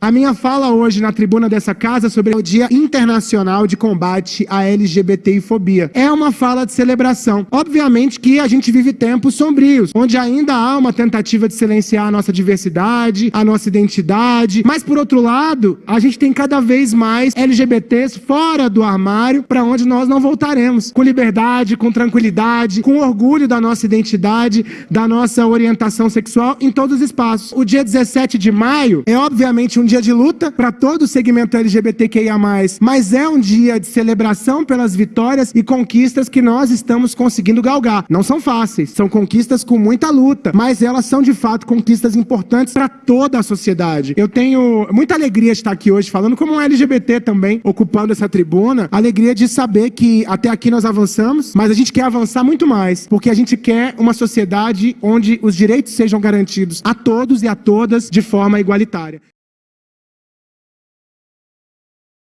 A minha fala hoje na tribuna dessa casa é sobre o Dia Internacional de Combate à LGBTI-fobia. É uma fala de celebração. Obviamente que a gente vive tempos sombrios, onde ainda há uma tentativa de silenciar a nossa diversidade, a nossa identidade, mas por outro lado, a gente tem cada vez mais LGBTs fora do armário para onde nós não voltaremos, com liberdade, com tranquilidade, com orgulho da nossa identidade, da nossa orientação sexual em todos os espaços. O dia 17 de maio é obviamente um dia de luta para todo o segmento LGBTQIA+, mas é um dia de celebração pelas vitórias e conquistas que nós estamos conseguindo galgar. Não são fáceis, são conquistas com muita luta, mas elas são de fato conquistas importantes para toda a sociedade. Eu tenho muita alegria de estar aqui hoje falando como um LGBT também, ocupando essa tribuna, alegria de saber que até aqui nós avançamos, mas a gente quer avançar muito mais, porque a gente quer uma sociedade onde os direitos sejam garantidos a todos e a todas de forma igualitária.